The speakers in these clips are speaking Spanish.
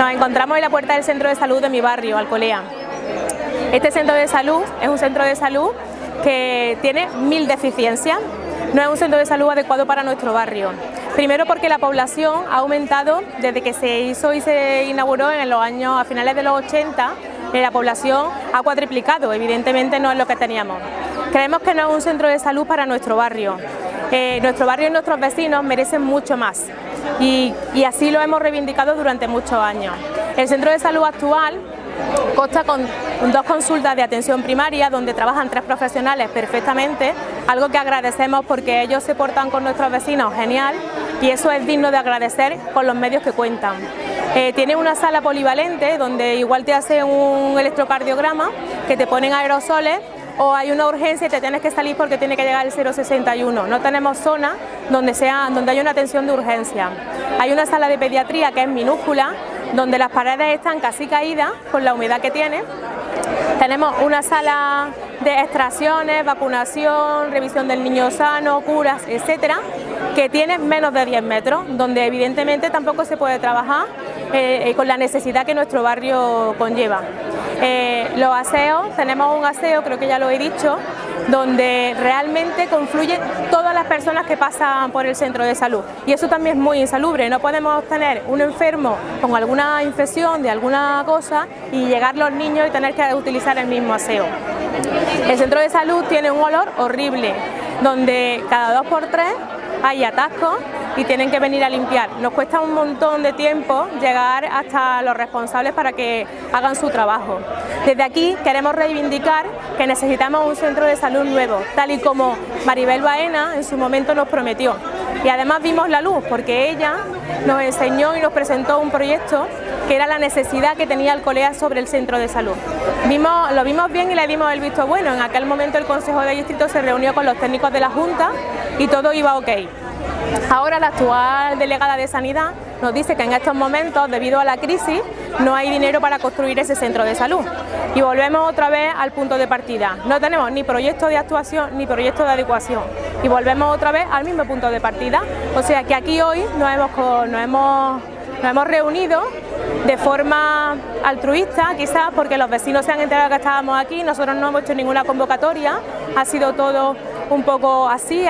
Nos encontramos en la puerta del centro de salud de mi barrio, Alcolea. Este centro de salud es un centro de salud que tiene mil deficiencias. No es un centro de salud adecuado para nuestro barrio. Primero porque la población ha aumentado desde que se hizo y se inauguró en los años a finales de los 80 eh, la población ha cuadriplicado, evidentemente no es lo que teníamos. Creemos que no es un centro de salud para nuestro barrio. Eh, nuestro barrio y nuestros vecinos merecen mucho más y, así lo hemos reivindicado durante muchos años. El centro de salud actual consta con dos consultas de atención primaria donde trabajan tres profesionales perfectamente, algo que agradecemos porque ellos se portan con nuestros vecinos genial y eso es digno de agradecer con los medios que cuentan. Eh, tiene una sala polivalente donde igual te hacen un electrocardiograma, que te ponen aerosoles o hay una urgencia y te tienes que salir porque tiene que llegar el 061. No tenemos zona donde, sea, donde haya una atención de urgencia. Hay una sala de pediatría que es minúscula, donde las paredes están casi caídas con la humedad que tiene. Tenemos una sala de extracciones, vacunación, revisión del niño sano, curas, etcétera, que tiene menos de 10 metros, donde evidentemente tampoco se puede trabajar eh, con la necesidad que nuestro barrio conlleva. Eh, los aseos, tenemos un aseo, creo que ya lo he dicho, donde realmente confluyen todas las personas que pasan por el centro de salud y eso también es muy insalubre, no podemos tener un enfermo con alguna infección de alguna cosa y llegar los niños y tener que utilizar el mismo aseo. El centro de salud tiene un olor horrible, donde cada dos por tres hay atascos y tienen que venir a limpiar. Nos cuesta un montón de tiempo llegar hasta los responsables para que hagan su trabajo. Desde aquí queremos reivindicar que necesitamos un centro de salud nuevo, tal y como Maribel Baena en su momento nos prometió. Y además vimos la luz, porque ella nos enseñó y nos presentó un proyecto que era la necesidad que tenía el COLEA sobre el centro de salud. Lo vimos bien y le dimos el visto bueno. En aquel momento el Consejo de Distrito se reunió con los técnicos de la Junta y todo iba ok. Ahora la actual delegada de Sanidad nos dice que en estos momentos, debido a la crisis, no hay dinero para construir ese centro de salud. Y volvemos otra vez al punto de partida. No tenemos ni proyecto de actuación ni proyecto de adecuación. Y volvemos otra vez al mismo punto de partida. O sea que aquí hoy nos hemos, nos hemos, nos hemos reunido de forma altruista, quizás porque los vecinos se han enterado que estábamos aquí, nosotros no hemos hecho ninguna convocatoria, ha sido todo un poco así,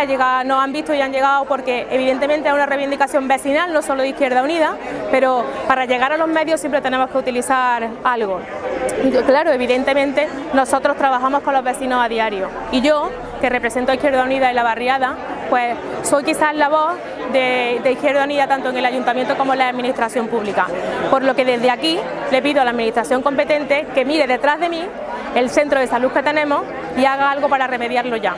nos han visto y han llegado porque evidentemente es una reivindicación vecinal, no solo de Izquierda Unida, pero para llegar a los medios siempre tenemos que utilizar algo. Claro, evidentemente nosotros trabajamos con los vecinos a diario y yo, que represento a Izquierda Unida y la barriada, pues soy quizás la voz de, Izquierda Unida tanto en el Ayuntamiento como en la Administración Pública. Por lo que desde aquí le pido a la Administración competente que mire detrás de mí el centro de salud que tenemos y haga algo para remediarlo ya.